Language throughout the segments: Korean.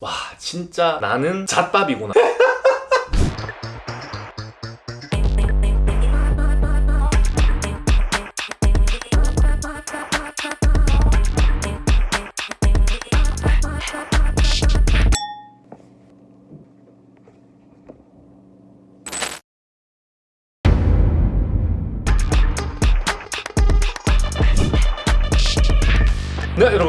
와 진짜 나는 잣밥이구나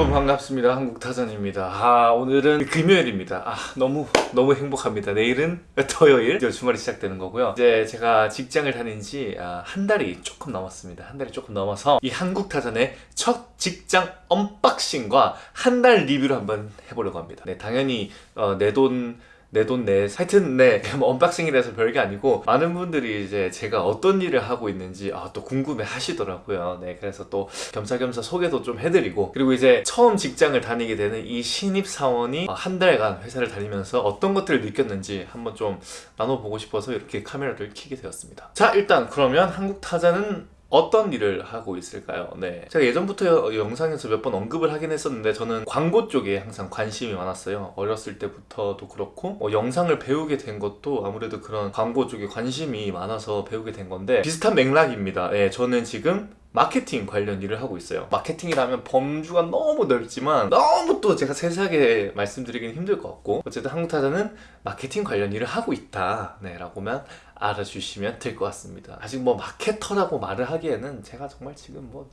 여러분 반갑습니다. 한국타잔입니다. 아 오늘은 금요일입니다. 아 너무 너무 행복합니다. 내일은 토요일 주말이 시작되는 거고요. 이제 제가 직장을 다닌 지 한 달이 조금 넘었습니다. 한 달이 조금 넘어서 이 한국타잔의 첫 직장 unboxing과 한 달 리뷰를 한번 해보려고 합니다. 네 당연히 어, 내돈 내 돈내 하여튼 네 뭐 unboxing이라서 별게 아니고 많은 분들이 이제 제가 어떤 일을 하고 있는지 아, 또 궁금해 하시더라고요. 네 그래서 또 겸사겸사 소개도 좀 해드리고 그리고 이제 처음 직장을 다니게 되는 이 신입사원이 한 달간 회사를 다니면서 어떤 것들을 느꼈는지 한번 좀 나눠보고 싶어서 이렇게 카메라를 켜게 되었습니다. 자 일단 그러면 한국타자는 어떤 일을 하고 있을까요? 네. 제가 예전부터 영상에서 몇 번 언급을 하긴 했었는데 저는 광고 쪽에 항상 관심이 많았어요. 어렸을 때부터도 그렇고 어, 영상을 배우게 된 것도 아무래도 그런 광고 쪽에 관심이 많아서 배우게 된 건데 비슷한 맥락입니다. 네, 저는 지금 마케팅 관련 일을 하고 있어요 마케팅이라면 범주가 너무 넓지만 너무 또 제가 세세하게 말씀드리기는 힘들 것 같고 어쨌든 한국타자는 마케팅 관련 일을 하고 있다 네, 라고만 알아주시면 될 것 같습니다. 아직 뭐 마케터라고 말을 하기에는 제가 정말 지금 뭐,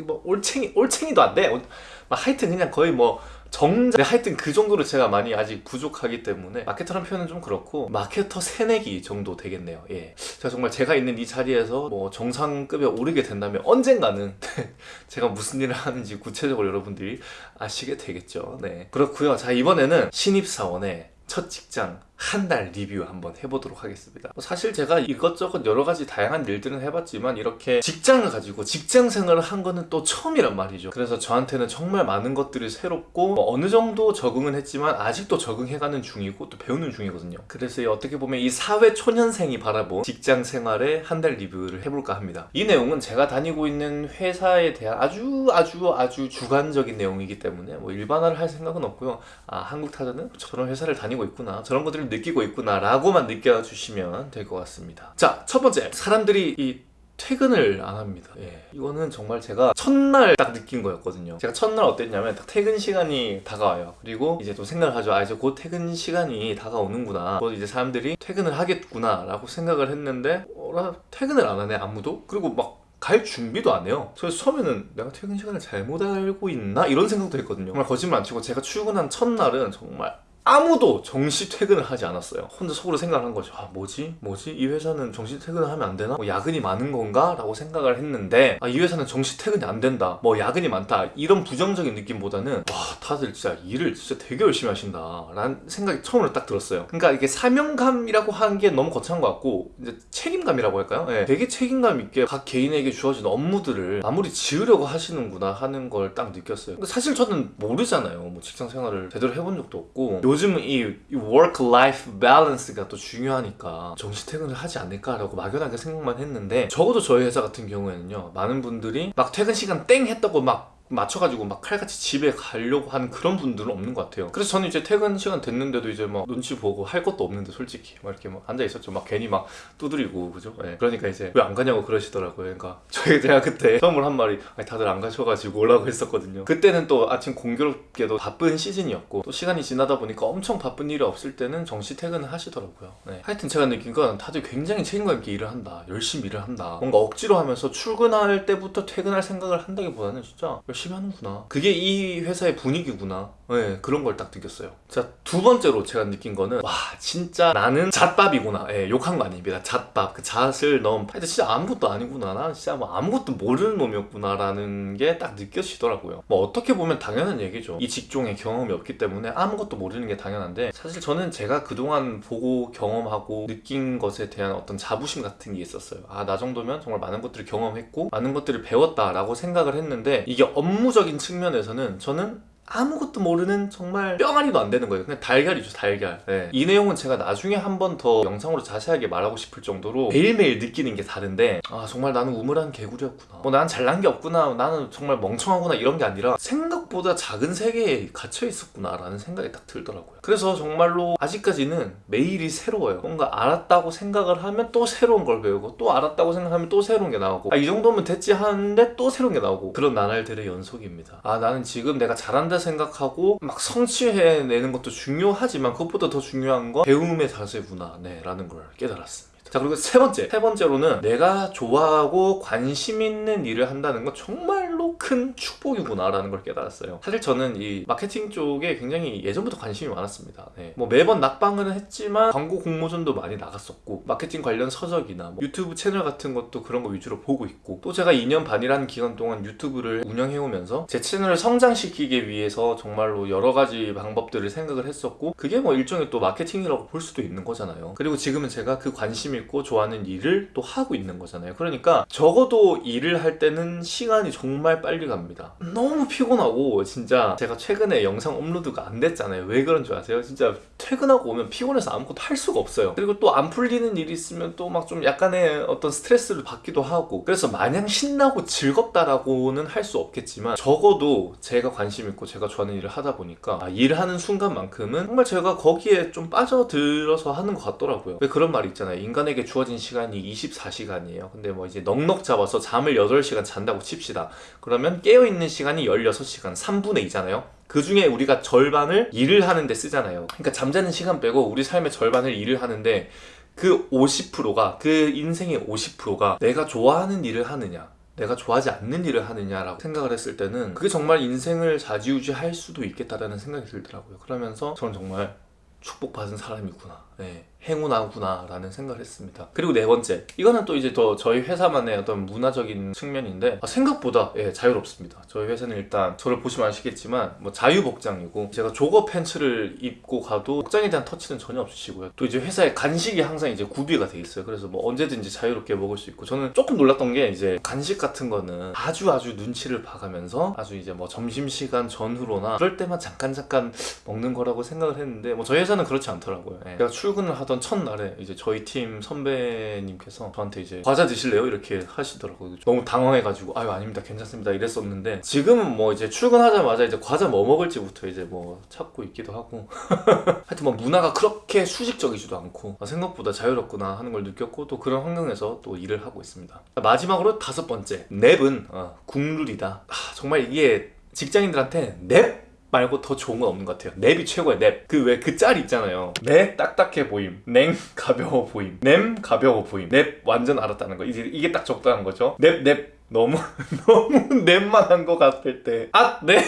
뭐 올챙이 올챙이도 안돼. 하여튼 그냥 거의 뭐 정자 네, 하여튼 그 정도로 제가 많이 아직 부족하기 때문에 마케터라는 표현은 좀 그렇고 마케터 새내기 정도 되겠네요. 예. 제가 정말 제가 있는 이 자리에서 뭐 정상급에 오르게 된다면 언젠가는 제가 무슨 일을 하는지 구체적으로 여러분들이 아시게 되겠죠. 네. 그렇고요. 자 이번에는 신입사원의 첫 직장 한 달 리뷰 한번 해보도록 하겠습니다. 뭐 사실 제가 이것저것 여러 가지 다양한 일들은 해봤지만 이렇게 직장을 가지고 직장 생활을 한 거는 또 처음이란 말이죠. 그래서 저한테는 정말 많은 것들이 새롭고 뭐 어느 정도 적응은 했지만 아직도 적응해가는 중이고 또 배우는 중이거든요. 그래서 어떻게 보면 이 사회 초년생이 바라본 직장 생활의 한 달 리뷰를 해볼까 합니다. 이 내용은 제가 다니고 있는 회사에 대한 아주 아주 아주 주관적인 내용이기 때문에 뭐 일반화를 할 생각은 없고요. 아 한국 타자는 저런 회사를 다니고 있구나. 저런 것들을 느끼고 있구나 라고만 느껴주시면 될 것 같습니다. 자 첫 번째. 사람들이 이 퇴근을 안 합니다. 예. 이거는 정말 제가 첫날 딱 느낀 거였거든요. 제가 첫날 어땠냐면 딱 퇴근 시간이 다가와요. 그리고 이제 또 생각을 하죠. 아 이제 곧 퇴근 시간이 다가오는구나. 곧 이제 사람들이 퇴근을 하겠구나 라고 생각을 했는데 어라 퇴근을 안 하네 아무도? 그리고 막 갈 준비도 안 해요. 그래서 처음에는 내가 퇴근 시간을 잘못 알고 있나? 이런 생각도 했거든요. 정말 거짓말 안 치고 제가 출근한 첫날은 정말 아무도 정시 퇴근을 하지 않았어요 혼자 속으로 생각을 한 거죠 아 뭐지? 뭐지? 이 회사는 정시 퇴근을 하면 안 되나? 뭐 야근이 많은 건가? 라고 생각을 했는데 아, 이 회사는 정시 퇴근이 안 된다 뭐 야근이 많다 이런 부정적인 느낌보다는 와 다들 진짜 일을 진짜 되게 열심히 하신다 라는 생각이 처음으로 딱 들었어요 그러니까 이게 사명감이라고 하는 게 너무 거창한 것 같고 이제 책임감이라고 할까요? 네, 되게 책임감 있게 각 개인에게 주어진 업무들을 마무리 지으려고 하시는구나 하는 걸 딱 느꼈어요 사실 저는 모르잖아요 뭐 직장 생활을 제대로 해본 적도 없고 요즘 이 work-life balance가 또 중요하니까 정시 퇴근을 하지 않을까라고 막연하게 생각만 했는데 적어도 저희 회사 같은 경우에는요 많은 분들이 막 퇴근 시간 땡 했다고 막 맞춰가지고 막 칼같이 집에 가려고 하는 그런 분들은 없는 것 같아요. 그래서 저는 이제 퇴근 시간 됐는데도 이제 막 눈치 보고 할 것도 없는데 솔직히 막 이렇게 막 앉아있었죠. 막 괜히 막 두드리고 그죠? 네. 그러니까 이제 왜 안 가냐고 그러시더라고요. 그러니까 저희 제가 그때 처음으로 한 말이 다들 안 가셔가지고 오라고 했었거든요. 그때는 또 아침 공교롭게도 바쁜 시즌이었고 또 시간이 지나다 보니까 엄청 바쁜 일이 없을 때는 정시 퇴근을 하시더라고요. 네. 하여튼 제가 느낀 건 다들 굉장히 책임감 있게 일을 한다. 열심히 일을 한다. 뭔가 억지로 하면서 출근할 때부터 퇴근할 생각을 한다기보다는 진짜 열심히 하는구나. 그게 이 회사의 분위기구나. 네, 그런 걸 딱 느꼈어요. 자두 번째로 제가 느낀 거는 와 진짜 나는 잣밥이구나. 예, 욕한 거 아닙니다. 잣밥. 그 잣을 넣은 하여튼 진짜 아무것도 아니구나. 나는 진짜 뭐 아무것도 모르는 놈이었구나 라는 게 딱 느껴지더라고요. 뭐 어떻게 보면 당연한 얘기죠. 이 직종에 경험이 없기 때문에 아무것도 모르는 게 당연한데 사실 저는 제가 그동안 보고 경험하고 느낀 것에 대한 어떤 자부심 같은 게 있었어요. 아 나 정도면 정말 많은 것들을 경험했고 많은 것들을 배웠다 라고 생각을 했는데 이게 업무 적인 측면에서는 저는 아무것도 모르는 정말 뿅아리도 안 되는 거예요. 그냥 달걀이죠, 달걀. 네. 이 내용은 제가 나중에 한 번 더 영상으로 자세하게 말하고 싶을 정도로 매일매일 느끼는 게 다른데 아 정말 나는 우물한 개구리였구나. 뭐난 잘난 게 없구나. 나는 정말 멍청하구나 이런 게 아니라 생각보다 작은 세계에 갇혀 있었구나 라는 생각이 딱 들더라고요. 그래서 정말로 아직까지는 매일이 새로워요. 뭔가 알았다고 생각을 하면 또 새로운 걸 배우고 또 알았다고 생각하면 또 새로운 게 나오고 아, 이 정도면 됐지 하는데 또 새로운 게 나오고 그런 나날들의 연속입니다. 아 나는 지금 내가 잘한다 생각하고 막 성취해내는 것도 중요하지만 그것보다 더 중요한 건 배움의 자세구나 네, 라는 걸 깨달았습니다. 자 그리고 세 번째. 세 번째로는 내가 좋아하고 관심 있는 일을 한다는 건 정말로 큰 축복이구나 라는 걸 깨달았어요. 사실 저는 이 마케팅 쪽에 굉장히 예전부터 관심이 많았습니다. 네. 뭐 매번 낙방은 했지만 광고 공모전도 많이 나갔었고 마케팅 관련 서적이나 뭐 유튜브 채널 같은 것도 그런 거 위주로 보고 있고 또 제가 2년 반이라는 기간 동안 유튜브를 운영해오면서 제 채널을 성장시키기 위해서 정말로 여러 가지 방법들을 생각을 했었고 그게 뭐 일종의 또 마케팅이라고 볼 수도 있는 거잖아요. 그리고 지금은 제가 그 관심 있고 좋아하는 일을 또 하고 있는 거잖아요. 그러니까 적어도 일을 할 때는 시간이 정말 빨리 갑니다. 너무 피곤하고 진짜 제가 최근에 영상 업로드가 안 됐잖아요. 왜 그런 줄 아세요? 진짜 퇴근하고 오면 피곤해서 아무것도 할 수가 없어요. 그리고 또 안 풀리는 일이 있으면 또 막 좀 약간의 어떤 스트레스를 받기도 하고. 그래서 마냥 신나고 즐겁다라고는 할 수 없겠지만 적어도 제가 관심 있고 제가 좋아하는 일을 하다 보니까 아, 일하는 순간만큼은 정말 제가 거기에 좀 빠져들어서 하는 것 같더라고요. 왜 그런 말이 있잖아요. 인간 에게 주어진 시간이 24시간이에요. 근데 뭐 이제 넉넉 잡아서 잠을 8시간 잔다고 칩시다. 그러면 깨어있는 시간이 16시간 3분의 2잖아요. 그 중에 우리가 절반을 일을 하는데 쓰잖아요. 그러니까 잠자는 시간 빼고 우리 삶의 절반을 일을 하는데 그 50%가 그 인생의 50%가 내가 좋아하는 일을 하느냐 내가 좋아하지 않는 일을 하느냐라고 생각을 했을 때는 그게 정말 인생을 좌지우지할 수도 있겠다라는 생각이 들더라고요. 그러면서 저는 정말 축복받은 사람이구나 네, 행운하구나 라는 생각을 했습니다. 그리고 네 번째 이거는 또 이제 더 저희 회사만의 어떤 문화적인 측면인데 아, 생각보다 예, 자유롭습니다. 저희 회사는 일단 저를 보시면 아시겠지만 뭐 자유복장이고 제가 조거 팬츠를 입고 가도 복장에 대한 터치는 전혀 없으시고요. 또 이제 회사에 간식이 항상 이제 구비가 돼 있어요. 그래서 뭐 언제든지 자유롭게 먹을 수 있고 저는 조금 놀랐던 게 이제 간식 같은 거는 아주 아주 눈치를 봐가면서 아주 이제 뭐 점심시간 전후로나 그럴 때만 잠깐 잠깐 먹는 거라고 생각을 했는데 뭐 저희 회사는 그렇지 않더라고요. 예. 제가 출 근을 하던 첫날에 이제 저희 팀 선배님께서 저한테 이제 과자 드실래요? 이렇게 하시더라고요. 너무 당황해가지고 아유 아닙니다. 괜찮습니다. 이랬었는데 지금은 뭐 이제 출근하자마자 이제 과자 뭐 먹을지부터 이제 뭐 찾고 있기도 하고. 하여튼 뭐 문화가 그렇게 수직적이지도 않고 아, 생각보다 자유롭구나 하는 걸 느꼈고 또 그런 환경에서 또 일을 하고 있습니다. 마지막으로 다섯 번째 냅은 어, 국룰이다. 아, 정말 이게 직장인들한테 냅 말고 더 좋은 건 없는 것 같아요. 냅이 최고야 냅그 왜 그 짤 있잖아요. 냅 딱딱해 보임. 냉 가벼워 보임. 냄 가벼워 보임. 냅 완전 알았다는 거. 이제 이게 딱 적당한 거죠? 냅냅 너무 너무 냅만 한 것 같을 때아네.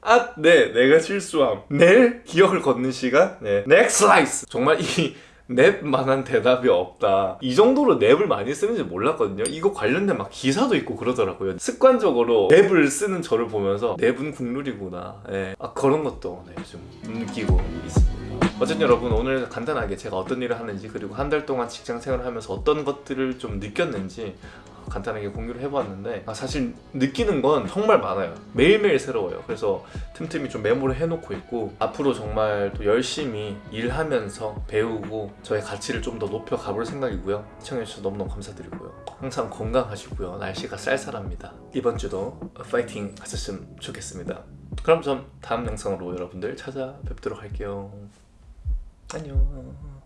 아, 네, 내가 실수함. 내일 기억을 걷는 시간? 네. 넥스 라이스! 정말 이 냅만한 대답이 없다. 이 정도로 냅을 많이 쓰는지 몰랐거든요. 이거 관련된 막 기사도 있고 그러더라고요. 습관적으로 냅을 쓰는 저를 보면서 냅은 국룰이구나. 예. 아, 그런 것도 네, 좀 느끼고 있습니다. 어쨌든 여러분 오늘 간단하게 제가 어떤 일을 하는지 그리고 한 달 동안 직장 생활을 하면서 어떤 것들을 좀 느꼈는지 간단하게 공유를 해보았는데 아, 사실 느끼는 건 정말 많아요. 매일매일 새로워요. 그래서 틈틈이 좀 메모를 해놓고 있고 앞으로 정말 또 열심히 일하면서 배우고 저의 가치를 좀 더 높여 가볼 생각이고요. 시청해주셔서 너무너무 감사드리고요. 항상 건강하시고요. 날씨가 쌀쌀합니다. 이번 주도 파이팅 하셨으면 좋겠습니다. 그럼 전 다음 영상으로 여러분들 찾아뵙도록 할게요. 안녕